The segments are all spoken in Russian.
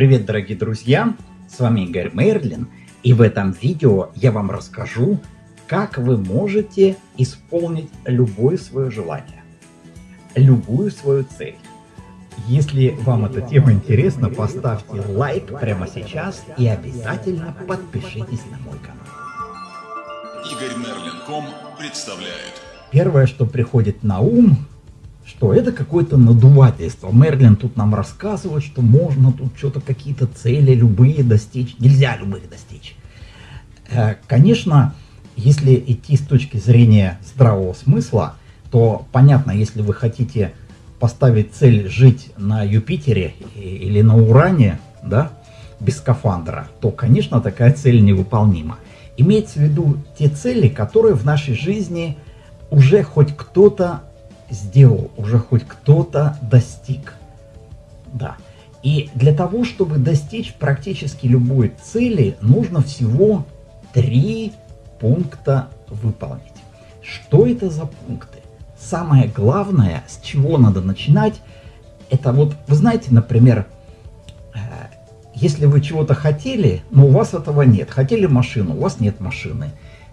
Привет, дорогие друзья! С вами Игорь Мерлин, и в этом видео я вам расскажу, как вы можете исполнить любое свое желание, любую свою цель. Если вам эта тема интересна, поставьте лайк прямо сейчас и обязательно подпишитесь на мой канал. Игорь Мерлин.ком представляет. Первое, что приходит на ум, что это какое-то надувательство. Мерлин тут нам рассказывает, что можно тут что-то какие-то цели любые достичь. Нельзя любых достичь. Э, конечно, если идти с точки зрения здравого смысла, то понятно, если вы хотите поставить цель жить на Юпитере или на Уране, да, без скафандра, то, конечно, такая цель невыполнима. Имеется в виду те цели, которые в нашей жизни уже хоть кто-то сделал, уже хоть кто-то достиг. Да. И для того, чтобы достичь практически любой цели, нужно всего три пункта выполнить. Что это за пункты? Самое главное, с чего надо начинать, это вот, вы знаете, например, э, если вы чего-то хотели, но у вас этого нет. Хотели машину, у вас нет машины.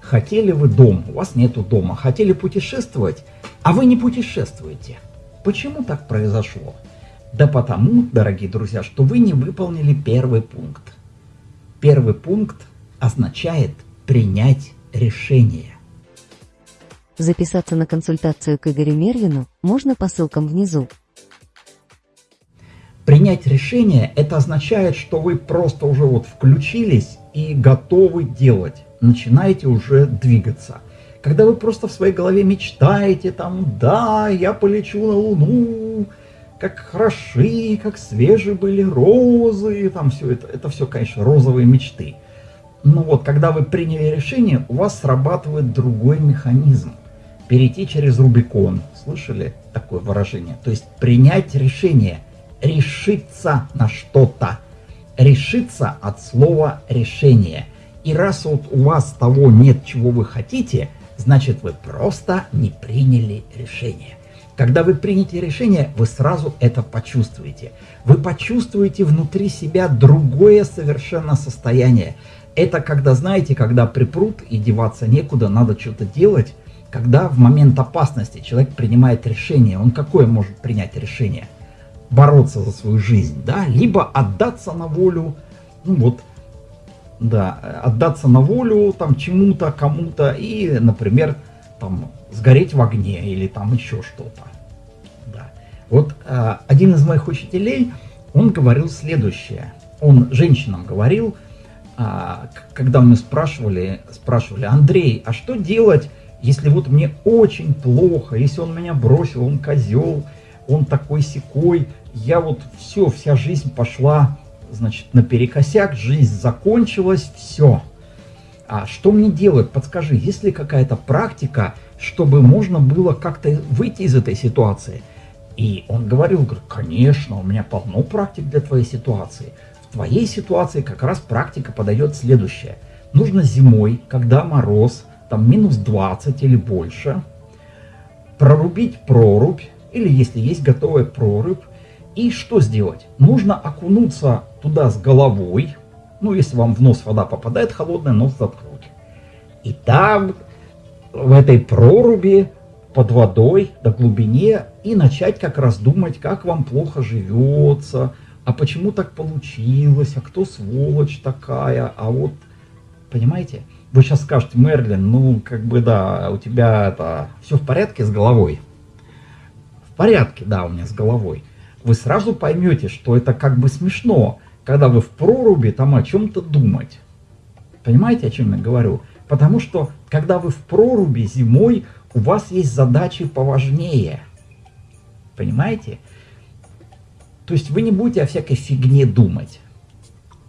Хотели вы дом, у вас нету дома. Хотели путешествовать, а вы не путешествуете. Почему так произошло? Да потому, дорогие друзья, что вы не выполнили первый пункт. Первый пункт означает принять решение. Записаться на консультацию к Игорю Мерлину можно по ссылкам внизу. Принять решение – это означает, что вы просто уже вот включились и готовы делать начинаете уже двигаться. Когда вы просто в своей голове мечтаете, там, да, я полечу на Луну, как хороши, как свежие были розы, там все это, это все, конечно, розовые мечты. Но вот, когда вы приняли решение, у вас срабатывает другой механизм. Перейти через Рубикон. Слышали такое выражение? То есть принять решение, решиться на что-то. Решиться от слова решение – и раз вот у вас того нет, чего вы хотите, значит вы просто не приняли решение. Когда вы примете решение, вы сразу это почувствуете. Вы почувствуете внутри себя другое совершенно состояние. Это когда, знаете, когда припрут и деваться некуда, надо что-то делать. Когда в момент опасности человек принимает решение, он какое может принять решение? Бороться за свою жизнь, да? Либо отдаться на волю, ну вот, да, отдаться на волю там чему-то, кому-то и, например, там сгореть в огне или там еще что-то. Да. Вот э, один из моих учителей, он говорил следующее. Он женщинам говорил, э, когда мы спрашивали, спрашивали, Андрей, а что делать, если вот мне очень плохо, если он меня бросил, он козел, он такой секой, я вот все, вся жизнь пошла значит, наперекосяк, жизнь закончилась, все. А что мне делать? Подскажи, есть ли какая-то практика, чтобы можно было как-то выйти из этой ситуации? И он говорил, говорит, конечно, у меня полно практик для твоей ситуации. В твоей ситуации как раз практика подает следующее. Нужно зимой, когда мороз, там минус 20 или больше, прорубить прорубь, или если есть готовая прорубь, и что сделать? Нужно окунуться туда с головой. Ну, если вам в нос вода попадает холодная, нос заткнуть. И там, в этой проруби, под водой, до глубине, и начать как раз думать, как вам плохо живется, а почему так получилось, а кто сволочь такая, а вот, понимаете? Вы сейчас скажете, Мерлин, ну, как бы, да, у тебя это, все в порядке с головой? В порядке, да, у меня с головой вы сразу поймете, что это как бы смешно, когда вы в проруби там о чем-то думать. Понимаете, о чем я говорю? Потому что, когда вы в проруби зимой, у вас есть задачи поважнее. Понимаете? То есть вы не будете о всякой фигне думать.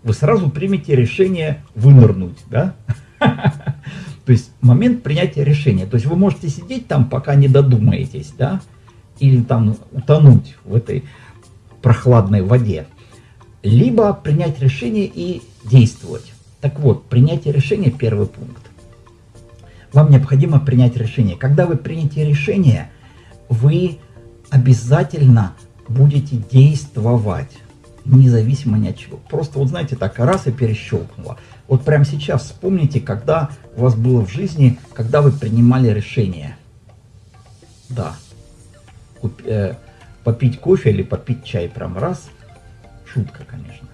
Вы сразу примете решение вынырнуть, да? То есть момент принятия решения. То есть вы можете сидеть там, пока не додумаетесь, да? Или там утонуть в этой прохладной воде, либо принять решение и действовать. Так вот, принятие решения – первый пункт. Вам необходимо принять решение. Когда вы примете решение, вы обязательно будете действовать. независимо ни от чего. Просто вот знаете, так раз и перещелкнуло. Вот прямо сейчас вспомните, когда у вас было в жизни, когда вы принимали решение. Да. Куп, э, попить кофе или попить чай прям раз. Шутка, конечно.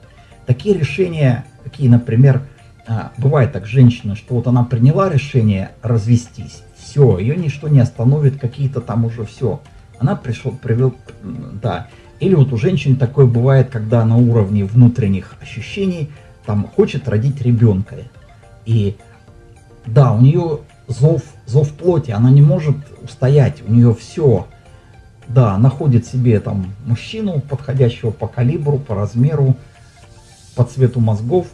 Такие решения, какие, например, а, бывает так, женщина, что вот она приняла решение развестись, все, ее ничто не остановит, какие-то там уже все. Она пришел, привел, да. Или вот у женщин такое бывает, когда на уровне внутренних ощущений там хочет родить ребенка. И да, у нее зов, зов плоти, она не может устоять, у нее все. Да, находит себе там мужчину, подходящего по калибру, по размеру, по цвету мозгов.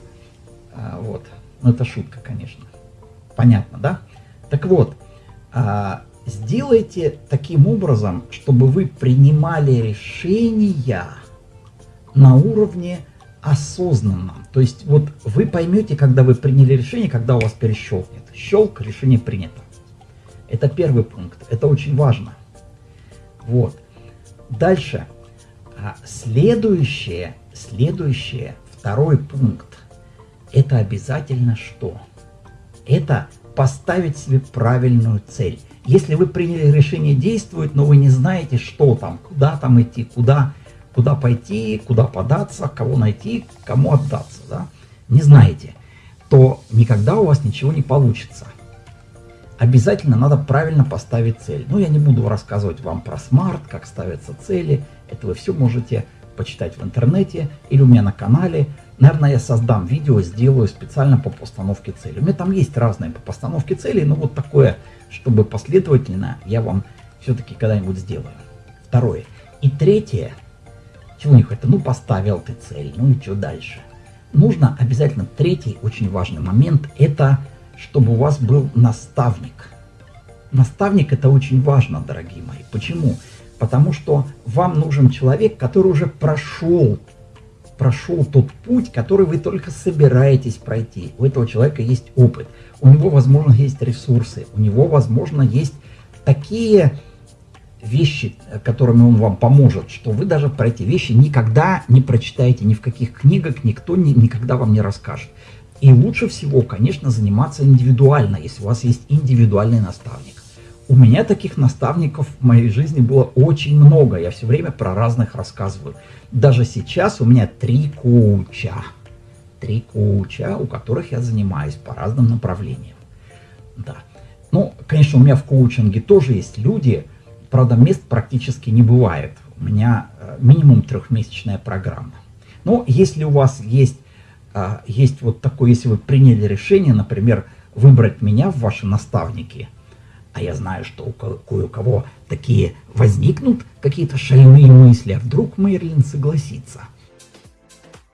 А, вот. Ну, это шутка, конечно. Понятно, да? Так вот, а, сделайте таким образом, чтобы вы принимали решения на уровне осознанном. То есть вот вы поймете, когда вы приняли решение, когда у вас перещелкнет. Щелк, решение принято. Это первый пункт. Это очень важно. Вот. Дальше. А, следующее, следующее, второй пункт. Это обязательно что? Это поставить себе правильную цель. Если вы приняли решение действовать, но вы не знаете, что там, куда там идти, куда, куда пойти, куда податься, кого найти, кому отдаться, да, не знаете, то никогда у вас ничего не получится. Обязательно надо правильно поставить цель. Ну, я не буду рассказывать вам про смарт, как ставятся цели. Это вы все можете почитать в интернете или у меня на канале. Наверное, я создам видео, сделаю специально по постановке цели. У меня там есть разные по постановке целей, но вот такое, чтобы последовательно, я вам все-таки когда-нибудь сделаю. Второе. И третье, чего не хватит, ну поставил ты цель, ну и что дальше? Нужно обязательно третий очень важный момент, это чтобы у вас был наставник. Наставник это очень важно, дорогие мои. Почему? Потому что вам нужен человек, который уже прошел прошел тот путь, который вы только собираетесь пройти. У этого человека есть опыт, у него, возможно, есть ресурсы, у него, возможно, есть такие вещи, которыми он вам поможет, что вы даже про эти вещи никогда не прочитаете ни в каких книгах, никто ни, никогда вам не расскажет. И лучше всего, конечно, заниматься индивидуально, если у вас есть индивидуальный наставник. У меня таких наставников в моей жизни было очень много. Я все время про разных рассказываю. Даже сейчас у меня три коуча. Три коуча, у которых я занимаюсь по разным направлениям. Да. Ну, конечно, у меня в коучинге тоже есть люди, правда, мест практически не бывает. У меня э, минимум трехмесячная программа. Но если у вас есть, э, есть вот такое, если вы приняли решение, например, выбрать меня в ваши наставники – а я знаю, что у кое-кого такие возникнут какие-то шальные мысли, а вдруг Мерлин согласится.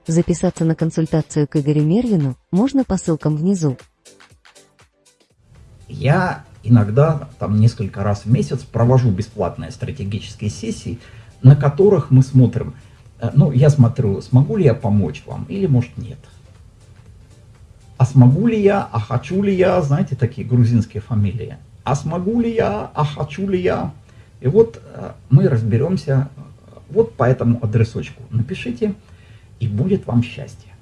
Записаться на консультацию к Игорю Мерлину можно по ссылкам внизу. Я иногда, там несколько раз в месяц, провожу бесплатные стратегические сессии, на которых мы смотрим, ну, я смотрю, смогу ли я помочь вам или, может, нет. А смогу ли я, а хочу ли я, знаете, такие грузинские фамилии а смогу ли я, а хочу ли я. И вот э, мы разберемся вот по этому адресочку. Напишите, и будет вам счастье.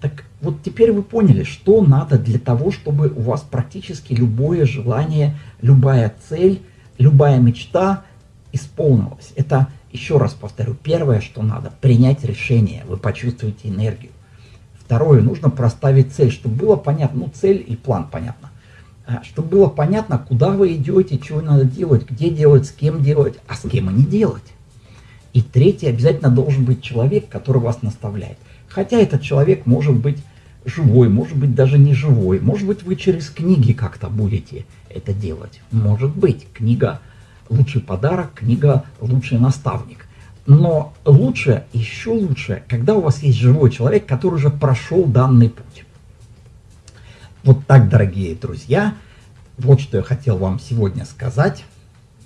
Так вот теперь вы поняли, что надо для того, чтобы у вас практически любое желание, любая цель, любая мечта исполнилась. Это, еще раз повторю, первое, что надо, принять решение, вы почувствуете энергию. Второе, нужно проставить цель, чтобы было понятно, ну цель и план понятно. А, чтобы было понятно, куда вы идете, что надо делать, где делать, с кем делать, а с кем и не делать. И третий, обязательно должен быть человек, который вас наставляет. Хотя этот человек может быть живой, может быть даже не живой, может быть вы через книги как-то будете это делать. Может быть, книга лучший подарок, книга лучший наставник. Но лучше, еще лучше, когда у вас есть живой человек, который уже прошел данный путь. Вот так, дорогие друзья, вот что я хотел вам сегодня сказать.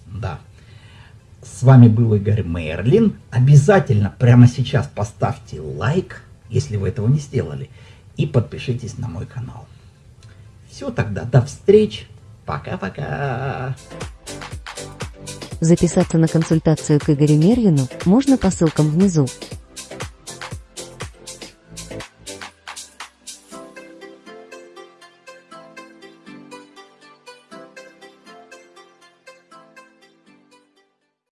Да. С вами был Игорь Мерлин. Обязательно прямо сейчас поставьте лайк, если вы этого не сделали, и подпишитесь на мой канал. Все тогда, до встреч. Пока-пока. Записаться на консультацию к Игорю Мерлину можно по ссылкам внизу.